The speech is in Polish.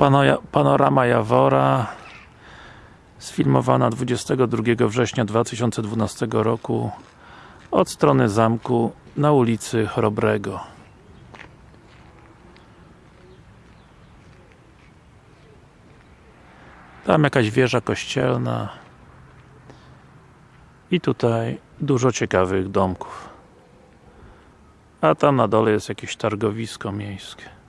Panoja- Panorama Jawora sfilmowana 22 września 2012 roku od strony zamku na ulicy Chrobrego. Tam jakaś wieża kościelna i tutaj dużo ciekawych domków. A tam na dole jest jakieś targowisko miejskie.